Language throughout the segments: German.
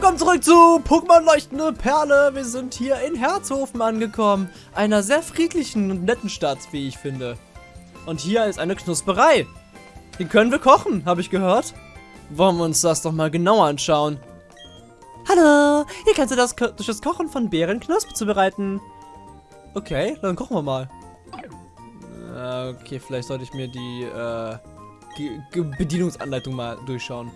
willkommen zurück zu Pokémon Leuchtende Perle. Wir sind hier in Herzhofen angekommen. Einer sehr friedlichen und netten Stadt, wie ich finde. Und hier ist eine Knusperei. Die können wir kochen, habe ich gehört. Wollen wir uns das doch mal genauer anschauen. Hallo, hier kannst du das, durch das Kochen von Beeren Knospe zubereiten. Okay, dann kochen wir mal. Äh, Okay, vielleicht sollte ich mir die äh, Ge- Bedienungsanleitung mal durchschauen.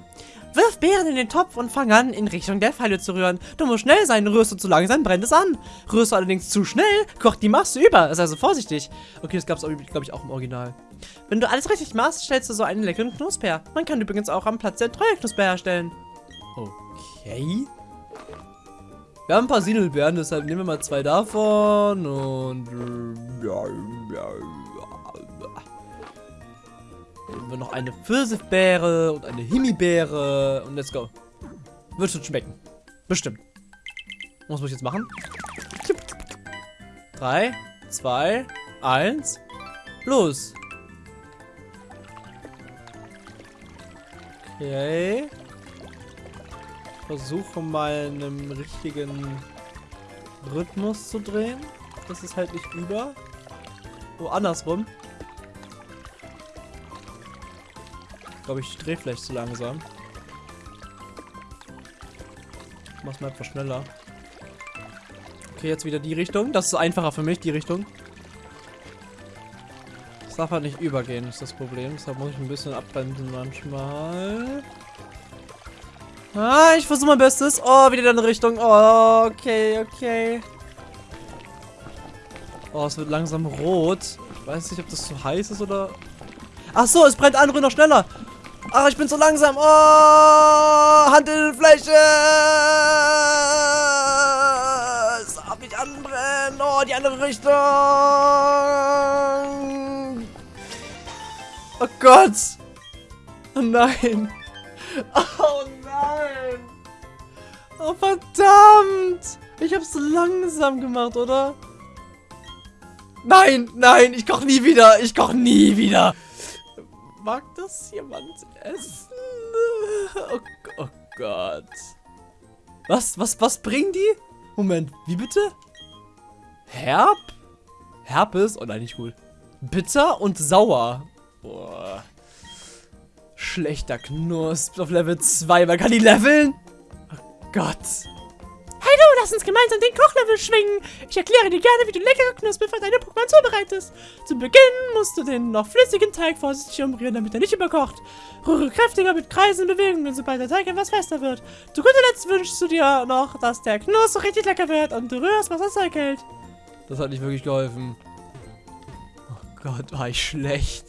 Wirf Beeren in den Topf und fang an, in Richtung der Pfeile zu rühren. Du musst schnell sein, rührst du zu langsam, brennt es an. Rührst du allerdings zu schnell, kocht die Masse über. Ist also vorsichtig. Okay, das gab es, glaube ich, auch im Original. Wenn du alles richtig machst, stellst du so einen leckeren Knusper. Man kann übrigens auch am Platz der Treue Knusper herstellen. Okay. Wir haben ein paar Sinelbeeren, deshalb nehmen wir mal zwei davon und... äh, ja, ja, Nehmen wir noch eine Pfirsichbeere und eine Himbeere und let's go. Wird schon schmecken. Bestimmt. Was muss ich jetzt machen? Drei, zwei, eins, los. Okay. Versuche mal einen richtigen Rhythmus zu drehen. Das ist halt nicht über. Oh, andersrum. Glaube, ich drehe vielleicht zu langsam. Mach's mal etwas schneller. Okay, jetzt wieder die Richtung. Das ist einfacher für mich, die Richtung. Das darf halt nicht übergehen, ist das Problem. Deshalb muss ich ein bisschen abbremsen manchmal. Ah, ich versuche mein Bestes. Oh, wieder in eine Richtung. Oh, okay, okay. Oh, es wird langsam rot. Ich weiß nicht, ob das zu heiß ist oder... Ach so, es brennt an, rühr noch schneller. Ach, ich bin so langsam. Oh, Hand in die Fläche. Es darf nicht anbrennen. Oh, die andere Richtung. Oh Gott. Oh nein. Oh nein. Oh verdammt. Ich hab's so langsam gemacht, oder? Nein, nein, ich koch nie wieder. Ich koch nie wieder. Mag das jemand essen? Oh, oh Gott. Was, was, was bringen die? Moment, wie bitte? Herb? Herpes? Oh nein, nicht cool. Bitter und sauer. Boah. Schlechter Knusp auf Level 2. Man kann die leveln? Oh Gott. Lass uns gemeinsam den Kochlevel schwingen. Ich erkläre dir gerne, wie du leckere Knuspel für deine Pokémon zubereitest. Zu Beginn musst du den noch flüssigen Teig vorsichtig umrühren, damit er nicht überkocht. Rühre kräftiger mit kreisenden Bewegungen, sobald der Teig etwas fester wird. Zu guter Letzt wünschst du dir noch, dass der Knuss richtig lecker wird und du rührst, was das Zeug hält. Das hat nicht wirklich geholfen. Oh Gott, war ich schlecht.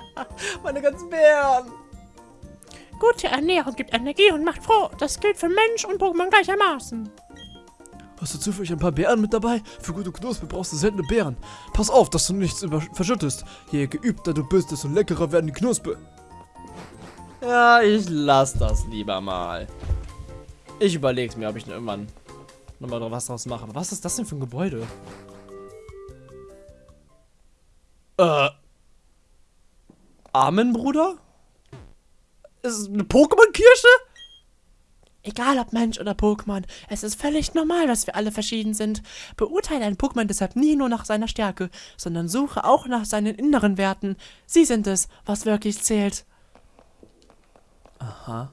Meine ganzen Bären. Gute Ernährung gibt Energie und macht froh. Das gilt für Mensch und Pokémon gleichermaßen. Hast du zufällig ein paar Beeren mit dabei? Für gute Knospe brauchst du seltene Beeren. Pass auf, dass du nichts verschüttest. Je geübter du bist, desto leckerer werden die Knospe. Ja, ich lass das lieber mal. Ich überleg's mir, ob ich irgendwann nochmal was draus mache. Aber was ist das denn für ein Gebäude? Äh. Amen, Bruder? Ist es eine Pokémon-Kirsche? Egal ob Mensch oder Pokémon, es ist völlig normal, dass wir alle verschieden sind. Beurteile ein Pokémon deshalb nie nur nach seiner Stärke, sondern suche auch nach seinen inneren Werten. Sie sind es, was wirklich zählt. Aha.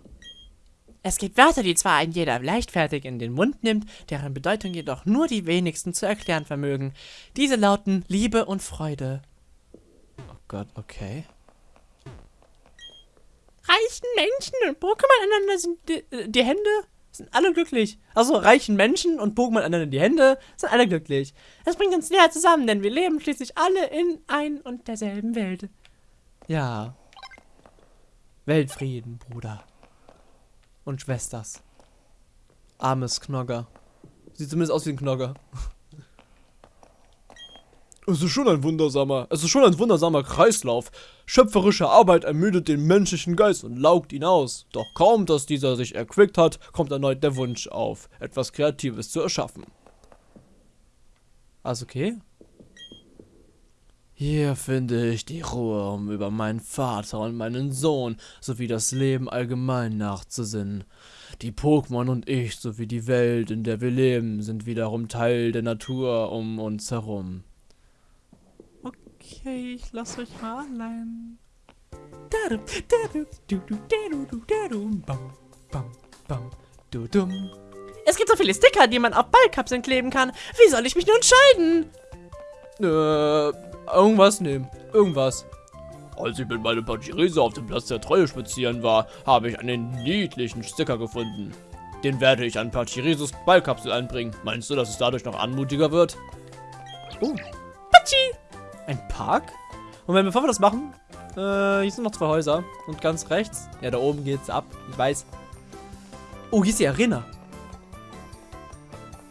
Es gibt Wörter, die zwar ein jeder leichtfertig in den Mund nimmt, deren Bedeutung jedoch nur die wenigsten zu erklären vermögen. Diese lauten Liebe und Freude. Oh Gott, okay. Reichen Menschen und Pokémon aneinander sind die, äh, die Hände, sind alle glücklich. Also reichen Menschen und Pokémon aneinander die Hände, sind alle glücklich. Das bringt uns näher zusammen, denn wir leben schließlich alle in ein und derselben Welt. Ja. Weltfrieden, Bruder. Und Schwesters. Armes Knogger. Sieht zumindest aus wie ein Knogger. Es ist schon ein wundersamer, es ist schon ein wundersamer Kreislauf. Schöpferische Arbeit ermüdet den menschlichen Geist und laugt ihn aus. Doch kaum, dass dieser sich erquickt hat, kommt erneut der Wunsch auf, etwas Kreatives zu erschaffen. Also okay. Hier finde ich die Ruhe, um über meinen Vater und meinen Sohn sowie das Leben allgemein nachzusinnen. Die Pokémon und ich sowie die Welt, in der wir leben, sind wiederum Teil der Natur um uns herum. Okay, ich lasse euch mal allein. Es gibt so viele Sticker, die man auf Ballkapseln kleben kann. Wie soll ich mich nur entscheiden? Äh, irgendwas nehmen. Irgendwas. Als ich mit meinem Pachirese auf dem Platz der Treue spazieren war, habe ich einen niedlichen Sticker gefunden. Den werde ich an Pachireses Ballkapsel einbringen. Meinst du, dass es dadurch noch anmutiger wird? Oh. Pachi! Ein Park? Moment, bevor wir das machen, äh, hier sind noch zwei Häuser. Und ganz rechts, ja, da oben geht's ab. Ich weiß. Oh, hier ist die Arena.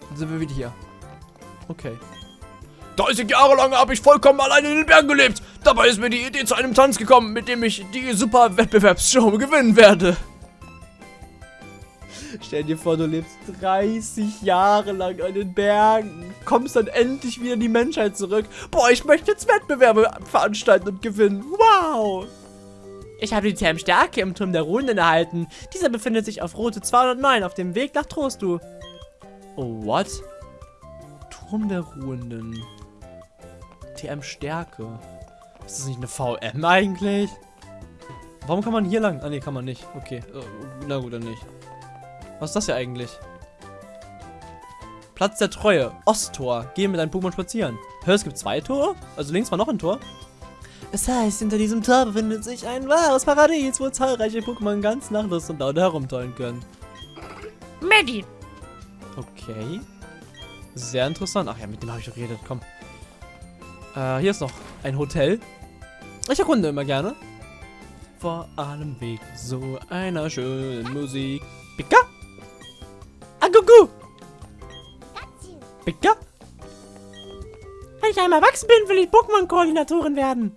Dann sind wir wieder hier. Okay. 30 Jahre lang habe ich vollkommen alleine in den Bergen gelebt. Dabei ist mir die Idee zu einem Tanz gekommen, mit dem ich die super Wettbewerbsshow gewinnen werde. Stell dir vor, du lebst 30 Jahre lang an den Bergen, kommst dann endlich wieder in die Menschheit zurück. Boah, ich möchte jetzt Wettbewerbe veranstalten und gewinnen. Wow! Ich habe die Thermstärke im Turm der Runden erhalten. Dieser befindet sich auf Route 209 auf dem Weg nach Trostu. Oh, what? Turm der Ruhenden. TM Stärke. Ist das nicht eine VM eigentlich? Warum kann man hier lang? Ah, ne, kann man nicht. Okay. Äh, na gut, dann nicht. Was ist das hier eigentlich? Platz der Treue. Osttor. Geh mit deinem Pokémon spazieren. Hör, es gibt zwei Tore? Also links war noch ein Tor. Es heißt, hinter diesem Tor befindet sich ein wahres Paradies, wo zahlreiche Pokémon ganz nach Lust und Laune herumtollen können. Maddie. Okay. Sehr interessant. Ach ja, mit dem habe ich doch geredet. Komm. Äh, hier ist noch ein Hotel. Ich erkunde immer gerne. Vor allem wegen so einer schönen Musik. Pika? Agugu! Pika? Wenn ich einmal erwachsen bin, will ich Pokémon-Koordinatorin werden.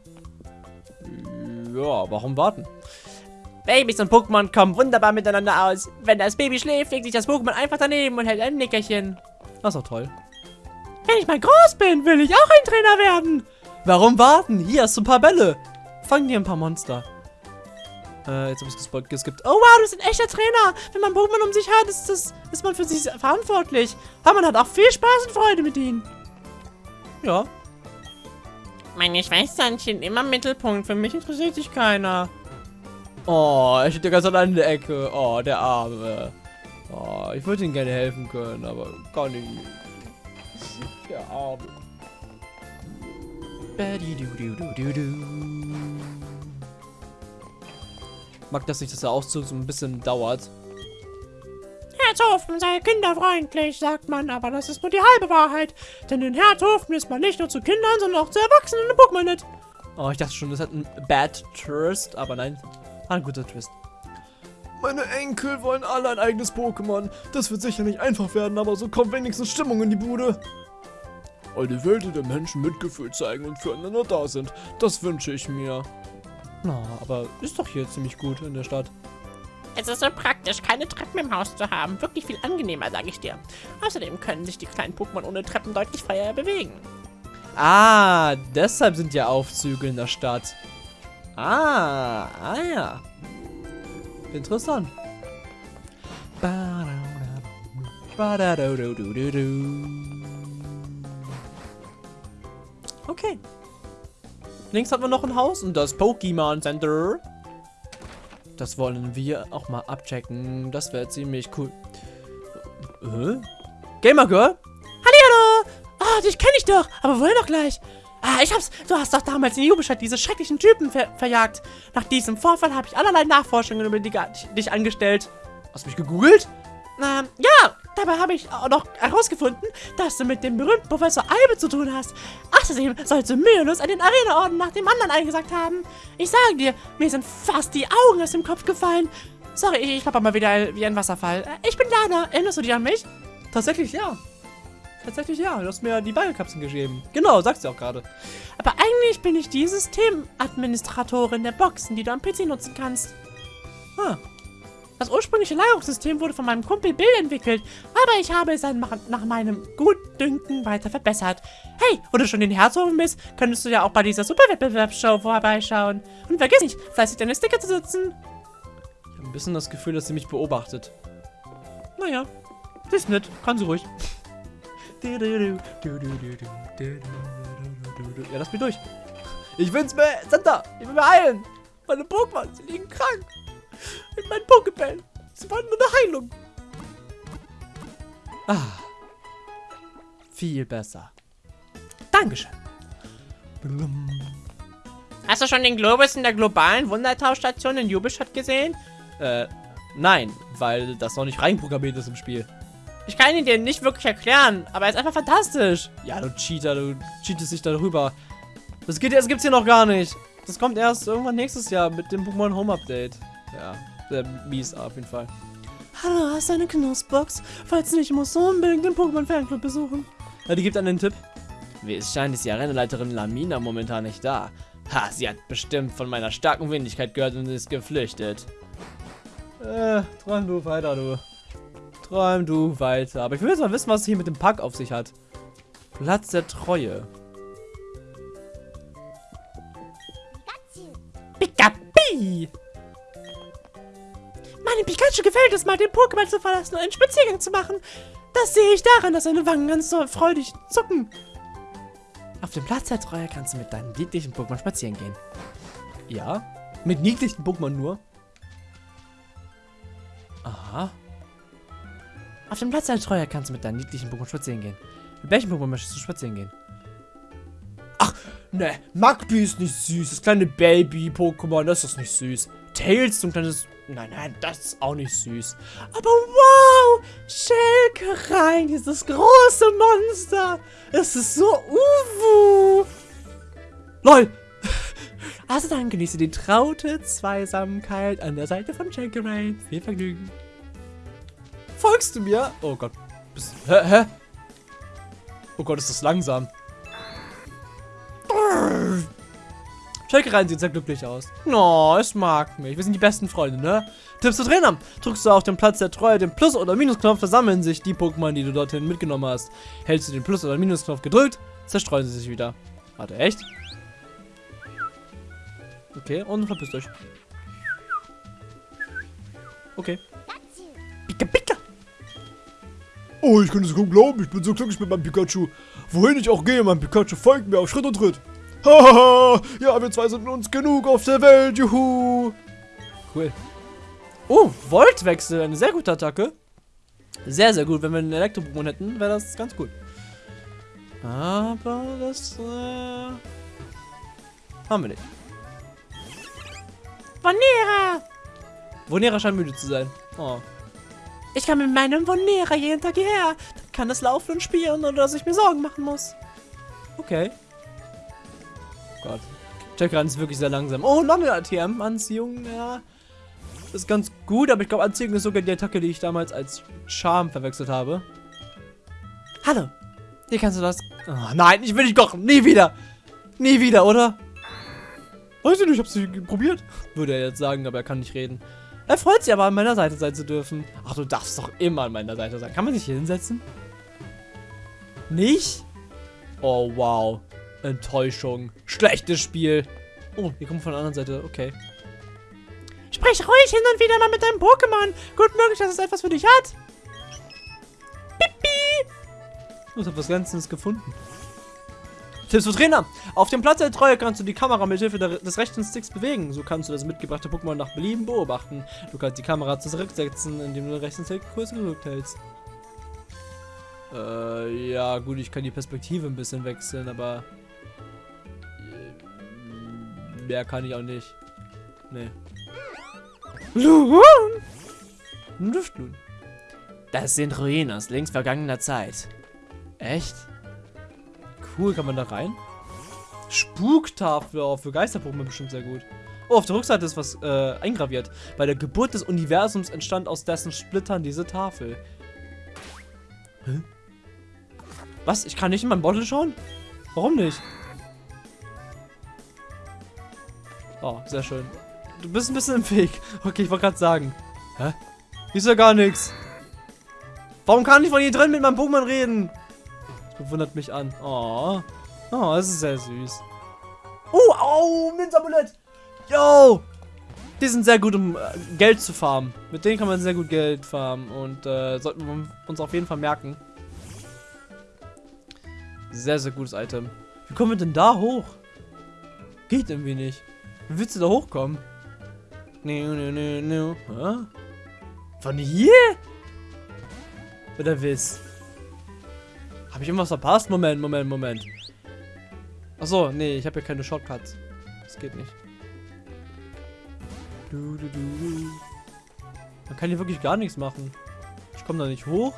Ja, warum warten? Babys und Pokémon kommen wunderbar miteinander aus. Wenn das Baby schläft, legt sich das Pokémon einfach daneben und hält ein Nickerchen. Das ist doch toll. Wenn ich mal groß bin, will ich auch ein Trainer werden. Warum warten? Hier hast du ein paar Bälle. Fang dir ein paar Monster. Äh, jetzt habe ich gespoilt, geskippt. Oh wow, du bist ein echter Trainer. Wenn man Pokémon um sich hat, ist, das, ist man für sich verantwortlich. Aber man hat auch viel Spaß und Freude mit ihnen. Ja. Meine Schwesternchen immer im Mittelpunkt. Für mich interessiert sich keiner. Oh, er steht ja ganz allein in der Ecke. Oh, der Arme. Oh, ich würde ihm gerne helfen können, aber kann ich nicht. Der Arme. Mag das nicht, dass der Auszug so ein bisschen dauert. Herzhofen sei kinderfreundlich, sagt man, aber das ist nur die halbe Wahrheit. Denn in Herzhofen ist man nicht nur zu Kindern, sondern auch zu Erwachsenen im Pokémon-Net. Oh, ich dachte schon, das hat einen Bad Twist, aber nein, ein guter Twist. Meine Enkel wollen alle ein eigenes Pokémon. Das wird sicher nicht einfach werden, aber so kommt wenigstens Stimmung in die Bude. Eine Welt, in der Menschen Mitgefühl zeigen und füreinander da sind. Das wünsche ich mir. Na, aber ist doch hier ziemlich gut in der Stadt. Es ist so praktisch, keine Treppen im Haus zu haben. Wirklich viel angenehmer, sage ich dir. Außerdem können sich die kleinen Pokémon ohne Treppen deutlich freier bewegen. Ah, deshalb sind ja Aufzüge in der Stadt. Ah, ah ja. Interessant. Okay. Links haben wir noch ein Haus und das Pokémon Center. Das wollen wir auch mal abchecken. Das wäre ziemlich cool. Äh? Gamer Girl? Hallihallo! Ah, dich kenne ich doch, aber woher doch gleich? Ah, ich hab's. Du hast doch damals in Jubelstadt diese schrecklichen Typen ver verjagt. Nach diesem Vorfall habe ich allerlei Nachforschungen über die, dich angestellt. Hast du mich gegoogelt? Ähm, ja, dabei habe ich auch noch herausgefunden, dass du mit dem berühmten Professor Albe zu tun hast. Außerdem sollst du mühelos einen Arena-Orden nach dem anderen eingesagt haben. Ich sage dir, mir sind fast die Augen aus dem Kopf gefallen. Sorry, ich, ich mal wieder wie ein Wasserfall. Ich bin Lana. Erinnerst du dich an mich? Tatsächlich, ja. Tatsächlich ja, du hast mir die Ballkapseln gegeben. Genau, sagst du auch gerade. Aber eigentlich bin ich die Systemadministratorin der Boxen, die du am PC nutzen kannst. Ah. Das ursprüngliche Lagerungssystem wurde von meinem Kumpel Bill entwickelt, aber ich habe es nach, meinem Gutdünken weiter verbessert. Hey, wo du schon den Herzogen bist, könntest du ja auch bei dieser Superwettbewerbsshow vorbeischauen. Und vergiss nicht, fleißig deine Sticker zu setzen. Ich habe ein bisschen das Gefühl, dass sie mich beobachtet. Naja, sie ist nett, kann sie ruhig. Ja, lass mich durch. Ich will's mir, Santa, ich will mir heilen. Meine Pokémon, sie liegen krank. In meinen Pokébällen. Sie wollen nur eine Heilung. Ah. Viel besser. Dankeschön. Hast du schon den Globus in der globalen Wundertauschstation in Jubelstadt gesehen? Äh, nein, weil das noch nicht reinprogrammiert ist im Spiel. Ich kann ihn dir nicht wirklich erklären, aber er ist einfach fantastisch. Ja, du Cheater, du cheatest dich darüber. Das, geht, das gibt's hier noch gar nicht. Das kommt erst irgendwann nächstes Jahr mit dem Pokémon Home Update. Ja, sehr mies auf jeden Fall. Hallo, hast du eine Knussbox? Falls nicht, musst du unbedingt den Pokémon Fanclub besuchen. Ja, die gibt einen Tipp. Wie es scheint, ist die Arenaleiterin Lamina momentan nicht da. Ha, sie hat bestimmt von meiner starken Wendigkeit gehört und ist geflüchtet. Äh, träum du weiter, du. Träum du weiter. Aber ich will jetzt mal wissen, was es hier mit dem Pack auf sich hat. Platz der Treue. Pikapi! Meinem Pikachu gefällt es mal, den Pokémon zu verlassen und einen Spaziergang zu machen. Das sehe ich daran, dass seine Wangen ganz so freudig zucken. Auf dem Platz der Treue kannst du mit deinen niedlichen Pokémon spazieren gehen. Ja? Mit niedlichen Pokémon nur? Aha. Auf dem Platz der Treue kannst du mit deinen niedlichen Pokémon spazieren gehen. Mit welchem Pokémon möchtest du spazieren gehen? Ach, ne, Magby ist nicht süß. Das kleine Baby-Pokémon, das ist nicht süß. Tails, so ein kleines... Nein, nein, das ist auch nicht süß. Aber wow! Schelkerein, dieses große Monster! Es ist so uwu! LOL! Also dann genieße die traute Zweisamkeit an der Seite von Schelkerein. Viel Vergnügen. Folgst du mir? Oh Gott. Hä, hä? Oh Gott, ist das langsam. Schalke rein sieht sehr glücklich aus. Oh, es mag mich. Wir sind die besten Freunde, ne? Tipps zu Trainer. Drückst du auf den Platz der Treue den Plus- oder Minusknopf, versammeln sich die Pokémon, die du dorthin mitgenommen hast. Hältst du den Plus- oder Minusknopf gedrückt, zerstreuen sie sich wieder. Warte, echt? Okay, und verpisst euch. Okay. Pika Pika! Oh, ich kann es kaum glauben, ich bin so glücklich mit meinem Pikachu. Wohin ich auch gehe, mein Pikachu folgt mir auf Schritt und Tritt. Hahaha, ja, wir zwei sind uns genug auf der Welt, juhu. Cool. Oh, Voltwechsel, eine sehr gute Attacke. Sehr, sehr gut. Wenn wir einen Elektro-Pokémon hätten, wäre das ganz gut. Aber das, äh, haben wir nicht. Vonera! Vonera scheint müde zu sein. Oh. Ich kann mit meinem Vonera jeden Tag hierher. Dann kann es laufen und spielen, ohne dass ich mir Sorgen machen muss. Okay. Gott. Checkran ist wirklich sehr langsam. Oh, noch eine ATM-Anziehung. Ja. Das ist ganz gut, aber ich glaube, Anziehung ist sogar die Attacke, die ich damals als Charme verwechselt habe. Hallo. Hier kannst du das. Oh, nein, ich will nicht kochen. Nie wieder. Nie wieder, oder? Weiß ich nicht, ich hab's nicht probiert. Würde er jetzt sagen, aber er kann nicht reden. Er freut sich aber, an meiner Seite sein zu dürfen. Ach, du darfst doch immer an meiner Seite sein. Kann man sich hier hinsetzen? Nicht? Oh, wow. Enttäuschung. Schlechtes Spiel. Oh, wir kommen von der anderen Seite. Okay. Sprich ruhig hin und wieder mal mit deinem Pokémon. Gut möglich, dass es etwas für dich hat. Oh, ich habe was Ganzes gefunden. Tipps für Trainer. Auf dem Platz der Treue kannst du die Kamera mit Hilfe des rechten Sticks bewegen. So kannst du das mitgebrachte Pokémon nach Belieben beobachten. Du kannst die Kamera zurücksetzen, indem du den rechten Stick kurz gedrückt hältst. Äh, ja, gut, ich kann die Perspektive ein bisschen wechseln, aber... Mehr kann ich auch nicht. Nee. Ein Luftblumen. Das sind Ruinen aus längst vergangener Zeit. Echt? Cool, kann man da rein? Spuktafel, oh, für Geisterpokémon bestimmt sehr gut. Oh, auf der Rückseite ist was äh, eingraviert. Bei der Geburt des Universums entstand aus dessen Splittern diese Tafel. Hä? Was? Ich kann nicht in mein Bottle schauen? Warum nicht? Oh, sehr schön. Du bist ein bisschen im Weg. Okay, ich wollte gerade sagen. Hä? Hier ist ja gar nichts. Warum kann ich von hier drin mit meinem Pokémon reden? Das bewundert mich an. Oh. Oh, das ist sehr süß. Oh, au, Minzamulett. Yo. Die sind sehr gut, um äh, Geld zu farmen. Mit denen kann man sehr gut Geld farmen. Und äh, sollten wir uns auf jeden Fall merken. Sehr, sehr gutes Item. Wie kommen wir denn da hoch? Geht irgendwie nicht. Wie willst du da hochkommen? No, no, no, no. Hä? Von hier? Oder was? Habe ich irgendwas verpasst? Moment, Moment, Moment. Achso, nee, ich habe hier keine Shortcuts. Das geht nicht. Du, du, du. Man kann hier wirklich gar nichts machen. Ich komme da nicht hoch.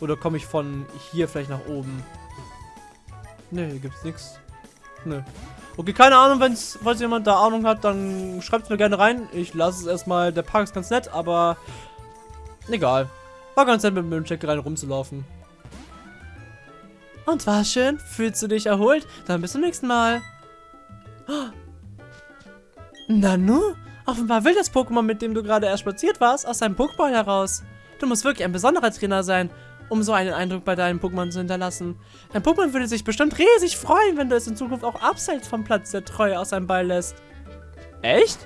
Oder komme ich von hier vielleicht nach oben? Nee, hier gibt's nichts. Nö. Okay, keine Ahnung, wenn's, falls jemand da Ahnung hat, dann schreibt es mir gerne rein. Ich lasse es erstmal. Der Park ist ganz nett, aber egal. War ganz nett, mit dem Check rein rumzulaufen. Und war schön? Fühlst du dich erholt? Dann bis zum nächsten Mal. Nanu? Offenbar will das Pokémon, mit dem du gerade erst spaziert warst, aus seinem Pokéball heraus. Du musst wirklich ein besonderer Trainer sein, um so einen Eindruck bei deinem Pokémon zu hinterlassen. Dein Pokémon würde sich bestimmt riesig freuen, wenn du es in Zukunft auch abseits vom Platz der Treue aus seinem Ball lässt. Echt?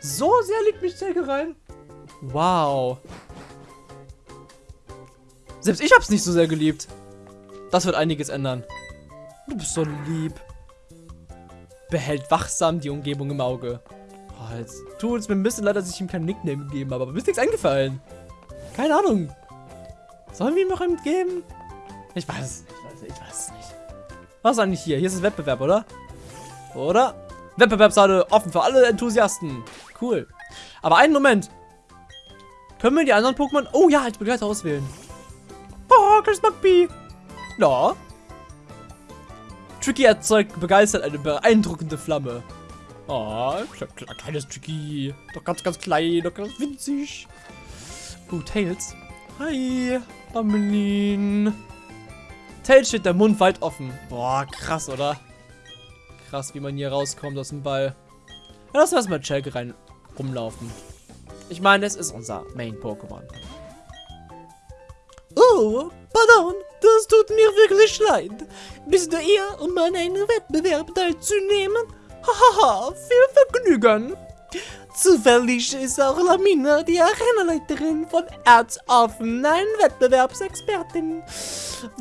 So sehr liegt mich Zelke rein? Wow. Selbst ich hab's nicht so sehr geliebt. Das wird einiges ändern. Du bist so lieb. Behält wachsam die Umgebung im Auge. Oh, jetzt tut es mir ein bisschen leid, dass ich ihm keinen Nickname gegeben habe, aber mir ist nichts eingefallen. Keine Ahnung. Sollen wir ihm noch einen geben? Ich weiß es nicht, Leute. Ich weiß es nicht. Was ist eigentlich hier? Hier ist das Wettbewerb, oder? Oder? Wettbewerbshalle offen für alle Enthusiasten. Cool. Aber einen Moment. Können wir die anderen Pokémon... Oh ja, als Begleiter auswählen. Oh, Chris McBee. Ja. Tricky erzeugt begeistert eine beeindruckende Flamme. Oh, kleines Tricky. Doch ganz, ganz klein, doch ganz winzig. Uh, Tails. Hi, Amelin. Tails steht der Mund weit offen. Boah, krass, oder? Krass, wie man hier rauskommt aus dem Ball. Ja, lass erstmal Chelke rein rumlaufen. Ich meine, es ist unser Main-Pokémon. Oh, pardon, das tut mir wirklich leid. Bist du hier, um an einem Wettbewerb teilzunehmen? Hahaha, viel Vergnügen. Zufällig ist auch Lamina, die Arenaleiterin von Erzoffen, ein Wettbewerbsexpertin.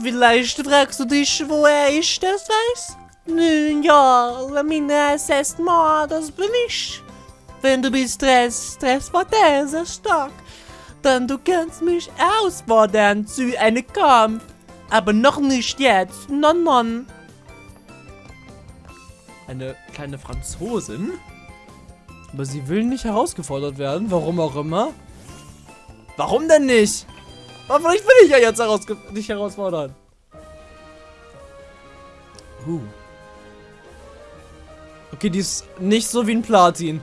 Vielleicht fragst du dich, woher ich das weiß? Nun ja, Lamina ist moi, das bin ich. Wenn du bist Stress, Stress war der sehr stark. Dann du kannst mich herausfordern zu einem Kampf. Aber noch nicht jetzt, non non. Eine kleine Franzosin? Aber sie will nicht herausgefordert werden, warum auch immer. Warum denn nicht? Aber vielleicht will ich ja jetzt herausge dich herausfordern. Uh. Okay, die ist nicht so wie ein Platin.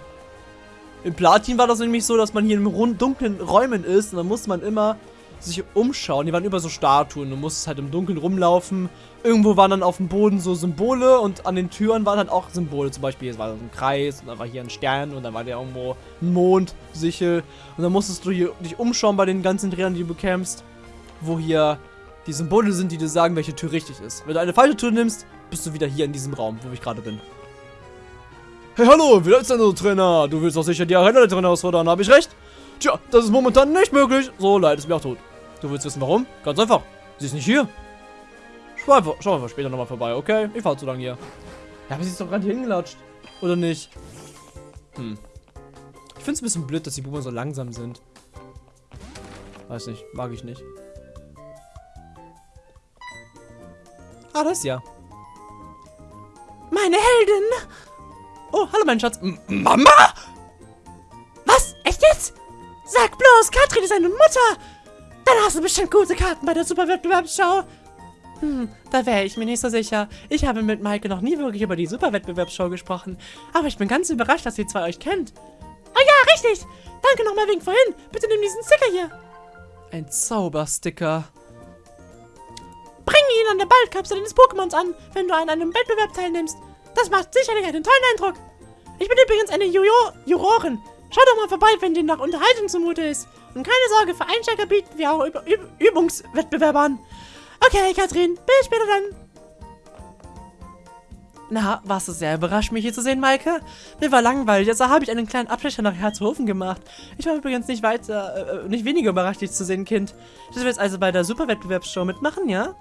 Im Platin war das nämlich so, dass man hier in dunklen Räumen ist und dann muss man immer sich umschauen. Die waren über so Statuen. Du musstest halt im Dunkeln rumlaufen. Irgendwo waren dann auf dem Boden so Symbole und an den Türen waren halt auch Symbole. Zum Beispiel, es war so ein Kreis und dann war hier ein Stern und dann war der irgendwo ein Mond, Sichel. Und dann musstest du hier, dich umschauen bei den ganzen Trainern, die du bekämpfst, wo hier die Symbole sind, die dir sagen, welche Tür richtig ist. Wenn du eine falsche Tür nimmst, bist du wieder hier in diesem Raum, wo ich gerade bin. Hey, hallo, wie ist denn so, Trainer? Du willst doch sicher die Arena-Leiterin herausfordern, habe ich recht? Tja, das ist momentan nicht möglich. So leid es mir auch tot. Du willst wissen, warum? Ganz einfach. Sie ist nicht hier. Schau einfach, schau einfach später nochmal vorbei, okay? Ich fahr zu lange hier. Ja, aber sie ist doch gerade hingelatscht. Oder nicht? Hm. Ich finde es ein bisschen blöd, dass die Boomer so langsam sind. Weiß nicht, mag ich nicht. Ah, das ja. Meine Heldin! Oh, hallo mein Schatz. M Mama? Was? Echt jetzt? Sag bloß, Katrin ist eine Mutter! Dann hast du bestimmt gute Karten bei der Superwettbewerbsschau. Hm, da wäre ich mir nicht so sicher. Ich habe mit Maike noch nie wirklich über die Superwettbewerbsshow gesprochen. Aber ich bin ganz überrascht, dass ihr zwei euch kennt. Oh ja, richtig! Danke nochmal wegen vorhin. Bitte nimm diesen Sticker hier. Ein Zaubersticker. Bring ihn an der Ballkapsel deines Pokémons an, wenn du an einem Wettbewerb teilnimmst. Das macht sicherlich einen tollen Eindruck. Ich bin übrigens eine Juro Jurorin. Schau doch mal vorbei, wenn dir nach Unterhaltung zumute ist. Und keine Sorge, für Einsteiger bieten wir auch Üb Üb Übungswettbewerbe an. Okay, Katrin, bis später dann. Na, warst du sehr überrascht, mich hier zu sehen, Maike? Mir war langweilig, also habe ich einen kleinen Abstecher nach Herzhofen gemacht. Ich war übrigens nicht weiter, äh, nicht weniger überrascht, dich zu sehen, Kind. Du willst also bei der Superwettbewerbsshow mitmachen, ja?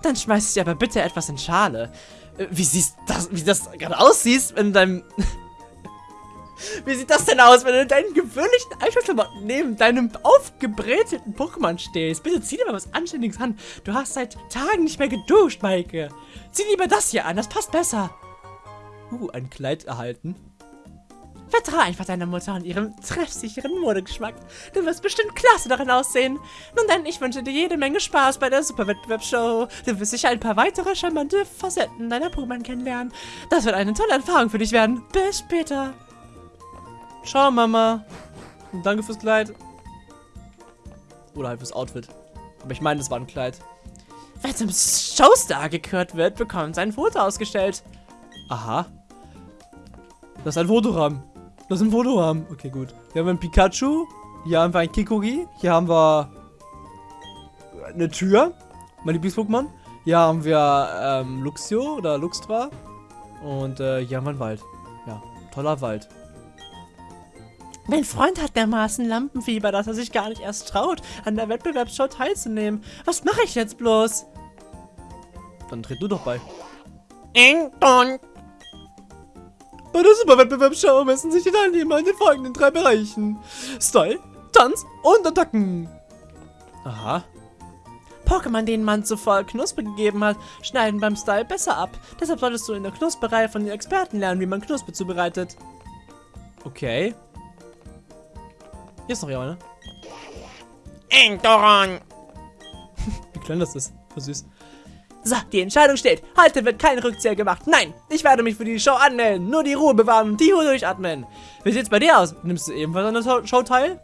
Dann schmeiß ich dir aber bitte etwas in Schale. Äh, wie siehst das, wie das gerade aussieht, wenn deinem... wie sieht das denn aus, wenn du in deinen gewöhnlichen Einschulklamotten neben deinem aufgebrätelten Pokémon stehst? Bitte zieh dir mal was Anständiges an. Du hast seit Tagen nicht mehr geduscht, Maike. Zieh lieber das hier an, das passt besser. Uh, ein Kleid erhalten. Vertrau einfach deiner Mutter und ihrem treffsicheren Modegeschmack. Du wirst bestimmt klasse darin aussehen. Nun denn, ich wünsche dir jede Menge Spaß bei der Superwettbewerbsshow. Du wirst sicher ein paar weitere charmante Facetten deiner Pokémon kennenlernen. Das wird eine tolle Erfahrung für dich werden. Bis später. Ciao, Mama. Und danke fürs Kleid. Oder halt fürs Outfit. Aber ich meine, das war ein Kleid. Wer zum Showstar gekürt wird, bekommt sein Foto ausgestellt. Aha. Das ist ein Fotorahmen. Das ist ein Fotorahmen. Okay, gut. Hier haben wir ein Pikachu. Hier haben wir ein Kikogi. Hier haben wir eine Tür. Mein Lieblings-Pokémon. Hier haben wir ähm, Luxio oder Luxtra. Und äh, hier haben wir einen Wald. Ja, toller Wald. Mein Freund hat dermaßen Lampenfieber, dass er sich gar nicht erst traut, an der Wettbewerbsshow teilzunehmen. Was mache ich jetzt bloß? Dann tritt du doch bei. Ing, dong. Bei der Superwettbewerbsshow messen sich die Teilnehmer in den folgenden drei Bereichen. Style, Tanz und Attacken. Aha. Pokémon, denen man zuvor Knuspe gegeben hat, schneiden beim Style besser ab. Deshalb solltest du in der Knusperei von den Experten lernen, wie man Knuspe zubereitet. Okay. Hier ist noch jemand, ne? Endoron. Wie klein das ist. Voll süß. So, die Entscheidung steht. Heute wird kein Rückzieher gemacht. Nein, ich werde mich für die Show anmelden. Nur die Ruhe bewahren und die Ruhe durchatmen. Wie sieht's bei dir aus? Nimmst du ebenfalls an der Show teil?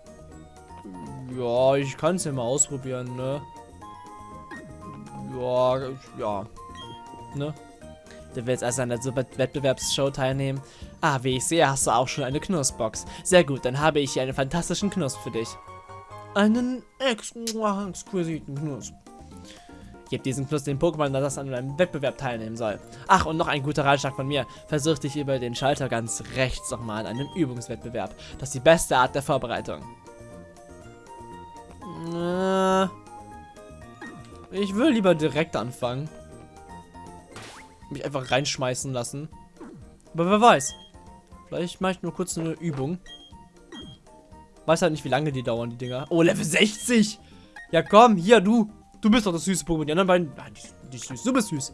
Ja, ich kann es ja mal ausprobieren, ne? Ja, ja. Ne? Du willst also an der Super Wettbewerbsshow teilnehmen? Ah, wie ich sehe, hast du auch schon eine Knussbox. Sehr gut, dann habe ich hier einen fantastischen Knuss für dich. Einen ex exquisiten Knuss. Gib diesen Knuss den Pokémon, das an einem Wettbewerb teilnehmen soll. Ach, und noch ein guter Ratschlag von mir. Versuch dich über den Schalter ganz rechts nochmal an einem Übungswettbewerb. Das ist die beste Art der Vorbereitung. Äh, ich will lieber direkt anfangen. Mich einfach reinschmeißen lassen. Aber wer weiß. Vielleicht mache ich nur kurz eine Übung. Weiß halt nicht, wie lange die dauern, die Dinger. Oh, Level 60! Ja, komm, hier, du. Du bist doch das süße Pokémon. Die anderen beiden. Ah, die, die süß. Du bist süß.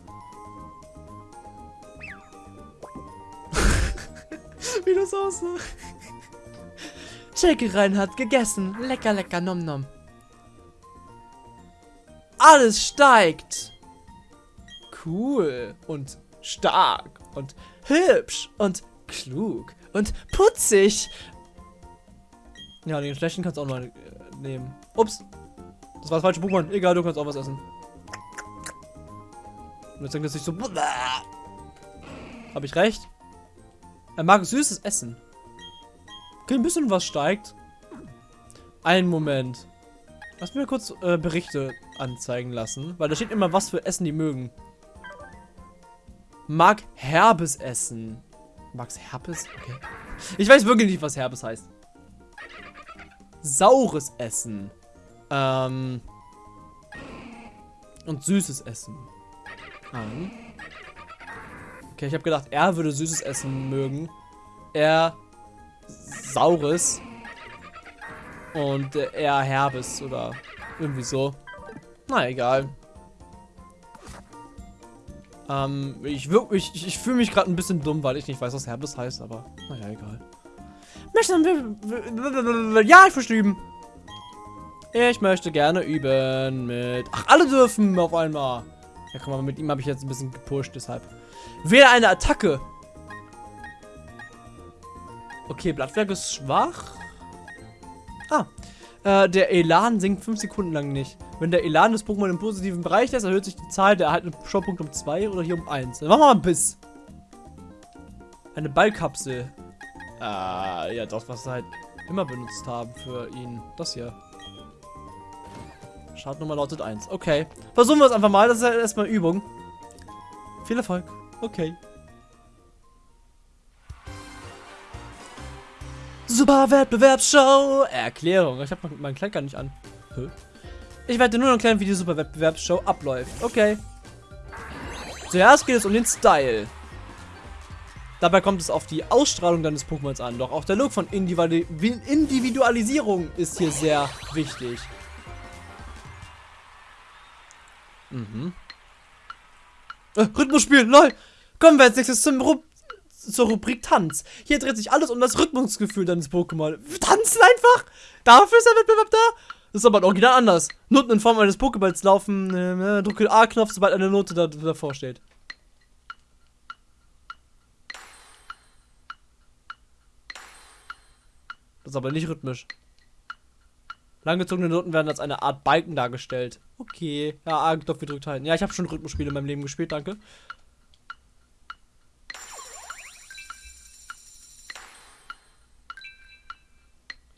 wie das aussah. Shakerein hat gegessen. Lecker, lecker, nom nom. Alles steigt. Cool. Und stark. Und hübsch. Und klug. Und putzig. Ja, den schlechten kannst du auch noch äh, nehmen. Ups. Das war das falsche Pokémon. Egal, du kannst auch was essen. Und jetzt denkt er sich so. Habe ich recht? Er mag süßes Essen. Okay, ein bisschen was steigt. Einen Moment. Lass mir kurz äh, Berichte anzeigen lassen, weil da steht immer, was für Essen die mögen. Mag herbes Essen. Mag's herbes? Okay. Ich weiß wirklich nicht, was herbes heißt. Saures Essen. Ähm. Und süßes Essen. An. Okay, ich habe gedacht, er würde süßes Essen mögen. Er saures. Und er herbes oder irgendwie so. Na egal. Ähm, ich, ich, ich, fühle mich gerade ein bisschen dumm, weil ich nicht weiß, was herbes heißt, aber naja, egal. Ja, ich möchte üben. Ich möchte gerne üben mit... Ach, alle dürfen auf einmal. Ja, guck mal, mit ihm habe ich jetzt ein bisschen gepusht, deshalb. Wähle eine Attacke. Okay, Blattwerk ist schwach. Ah. Äh, der Elan sinkt 5 Sekunden lang nicht. Wenn der Elan des Pokémon im positiven Bereich ist, erhöht sich die Zahl der erhaltenen Showpunkte um 2 oder hier um 1. Dann machen wir mal einen Biss. Eine Ballkapsel. Ah, ja, das was halt immer benutzt haben für ihn. Das hier. Startnummer lautet 1. Okay. Versuchen wir es einfach mal. Das ist ja erstmal Übung. Viel Erfolg. Okay. Super Wettbewerbsshow. Erklärung. Ich habe meinen Kleid gar nicht an. Ich werde nur erklären, wie die Super Wettbewerbsshow abläuft. Okay. Zuerst geht es um den Style. Dabei kommt es auf die Ausstrahlung deines Pokémons an. Doch auch der Look von Individualisierung ist hier sehr wichtig. Mhm. Äh, Rhythmusspiel, lol. Kommen wir als nächstes zum Ru zur Rubrik Tanz. Hier dreht sich alles um das Rhythmusgefühl deines Pokémon. Tanzen einfach? Dafür ist der Wettbewerb da? Das ist aber original anders. Noten in Form eines Pokéballs laufen. Äh, drücke A-Knopf, sobald eine Note da, davor steht. Das ist aber nicht rhythmisch. Langgezogene Noten werden als eine Art Balken dargestellt. Okay. Ja, A-Knopf gedrückt halten. Ja, ich habe schon Rhythmusspiele in meinem Leben gespielt, danke.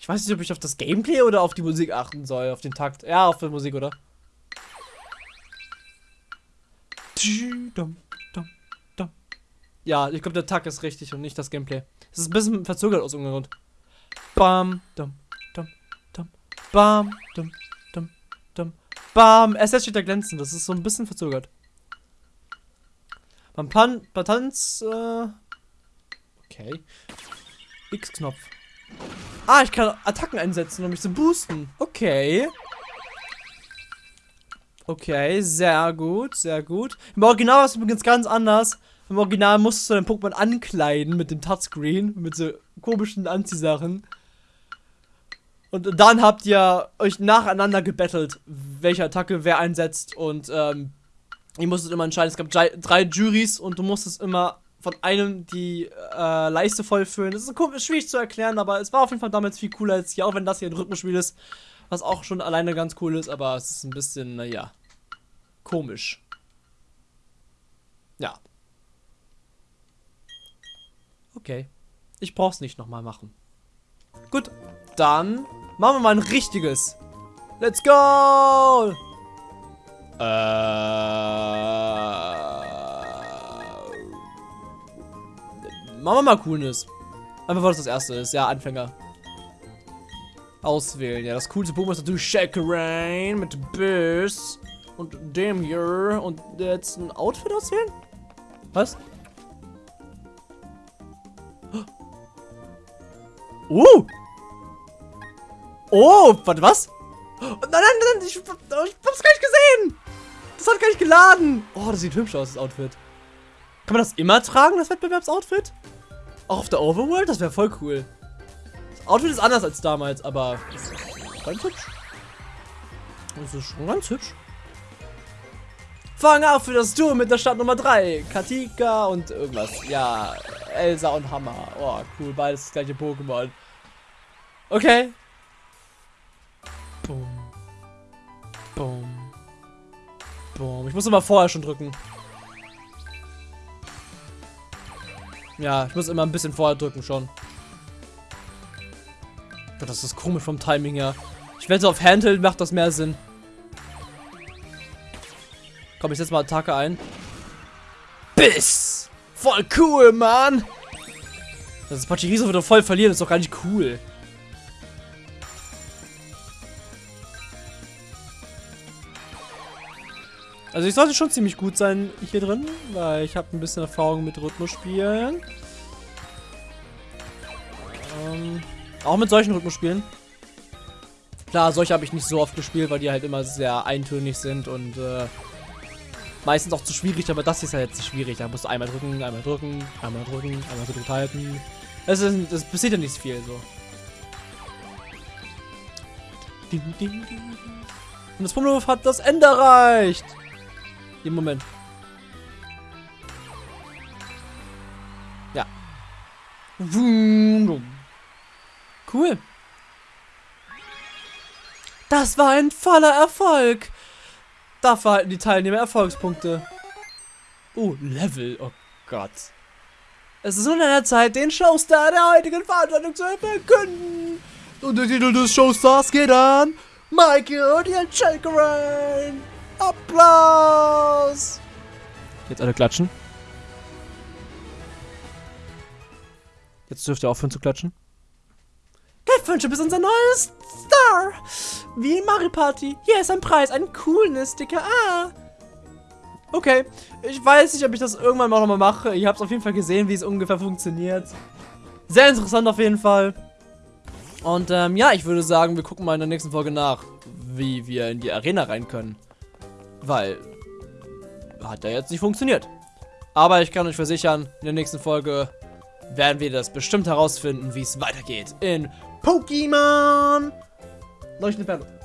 Ich weiß nicht, ob ich auf das Gameplay oder auf die Musik achten soll. Auf den Takt. Ja, auf die Musik, oder? Ja, ich glaube, der Takt ist richtig und nicht das Gameplay. Es ist ein bisschen verzögert aus irgendeinem Grund. Bam, dum, dum, dum, bam, dum, dum, dum, bam. SS steht da glänzend. Das ist so ein bisschen verzögert. Beim Plan, bei Tanz, äh, okay. X-Knopf. Ah, ich kann Attacken einsetzen, um mich zu boosten. Okay. Okay, sehr gut, sehr gut. Im Original war es übrigens ganz anders. Im Original musstest du dein Pokémon ankleiden mit dem Touchscreen, mit so komischen Anziehsachen. Und dann habt ihr euch nacheinander gebettelt, welche Attacke wer einsetzt. Und ähm, ihr musstet immer entscheiden. Es gab drei, Juries und du musstest immer von einem die äh, Leiste vollfüllen. Das ist schwierig zu erklären, aber es war auf jeden Fall damals viel cooler als hier, auch wenn das hier ein Rhythmusspiel ist, was auch schon alleine ganz cool ist, aber es ist ein bisschen, naja, komisch. Ja. Okay. Ich brauch's nicht nochmal machen. Gut, dann machen wir mal ein richtiges. Let's go! Äh... Machen wir mal Coolness. Einfach weil das das erste ist. Ja, Anfänger. Auswählen. Ja, das coolste Pokémon ist natürlich Shakerain mit Biss. Und dem hier. Und jetzt ein Outfit auswählen? Was? Uh! Oh, warte, was? Nein, nein, nein, ich, ich hab's gar nicht gesehen! Das hat gar nicht geladen! Oh, das sieht hübsch aus, das Outfit. Kann man das immer tragen, das Wettbewerbsoutfit? Auch auf der Overworld? Das wäre voll cool. Das Outfit ist anders als damals, aber ganz hübsch. Das ist schon ganz hübsch. Fang auf für das Duo mit der Stadt Nummer 3. Katika und irgendwas. Ja, Elsa und Hammer. Oh, cool. Beides das gleiche Pokémon. Okay. Boom. Boom. Boom. Ich muss immer vorher schon drücken. Ja, ich muss immer ein bisschen vorher drücken schon. Das ist komisch vom Timing her. Ich wette, auf Handheld macht das mehr Sinn. Komm, ich setze mal Attacke ein. Biss! Voll cool, Mann! Das Pachiriso wird doch voll verlieren, das ist doch gar nicht cool. Also ich sollte schon ziemlich gut sein hier drin, weil ich habe ein bisschen Erfahrung mit Rhythmusspielen. Ähm, auch mit solchen Rhythmusspielen. Klar, solche habe ich nicht so oft gespielt, weil die halt immer sehr eintönig sind und äh, meistens auch zu schwierig, aber das ist ja jetzt schwierig. Da musst du einmal drücken, einmal drücken, einmal drücken, einmal gedrückt halten. Es ist, das passiert ja nicht viel so. Und das Pummelwurf hat das Ende erreicht. Im Moment. Ja. Cool. Das war ein voller Erfolg. Dafür halten die Teilnehmer Erfolgspunkte. Oh, Level. Oh Gott. Es ist nun an der Zeit, den Showstar der heutigen Veranstaltung zu verkünden. Und der Titel des Showstars geht an Michael und Jan Schalkerein. Applaus! Jetzt alle klatschen. Jetzt dürft ihr aufhören zu klatschen. Glückwünsche bis unser neues Star. Wie in Mario Party. Hier ist ein Preis, einen coolen Sticker. Ah. Okay, ich weiß nicht, ob ich das irgendwann mal nochmal mache. Ich habe es auf jeden Fall gesehen, wie es ungefähr funktioniert. Sehr interessant auf jeden Fall. Und ähm, ja, ich würde sagen, wir gucken mal in der nächsten Folge nach, wie wir in die Arena rein können. Weil, hat ja jetzt nicht funktioniert. Aber ich kann euch versichern, in der nächsten Folge werden wir das bestimmt herausfinden, wie es weitergeht in Pokémon. Leuchtende Perle.